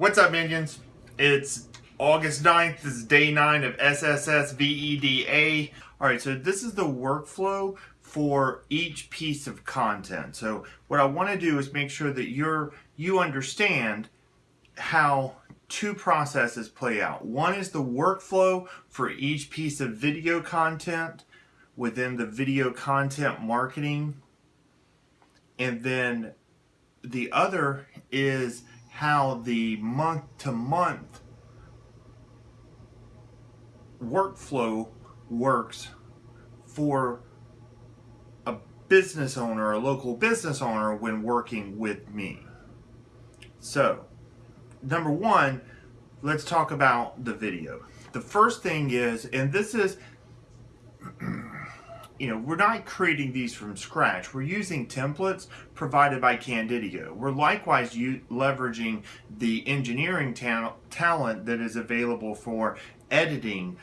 What's up, minions? It's August 9th. This is day 9 of SSS VEDA. Alright, so this is the workflow for each piece of content. So what I want to do is make sure that you're you understand how two processes play out. One is the workflow for each piece of video content within the video content marketing. And then the other is how the month to month workflow works for a business owner, a local business owner when working with me. So, number one, let's talk about the video. The first thing is, and this is you know, we're not creating these from scratch. We're using templates provided by Candidio. We're likewise leveraging the engineering ta talent that is available for editing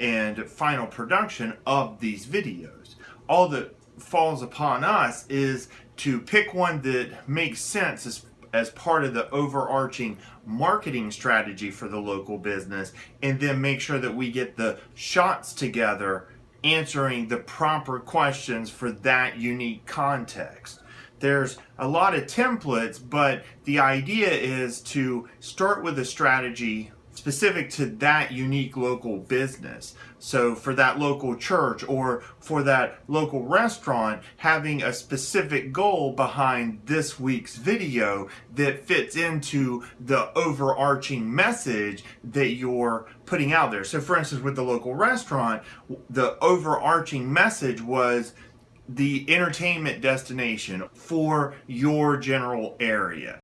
and final production of these videos. All that falls upon us is to pick one that makes sense as, as part of the overarching marketing strategy for the local business and then make sure that we get the shots together answering the proper questions for that unique context. There's a lot of templates, but the idea is to start with a strategy specific to that unique local business. So for that local church or for that local restaurant, having a specific goal behind this week's video that fits into the overarching message that you're putting out there. So for instance, with the local restaurant, the overarching message was the entertainment destination for your general area.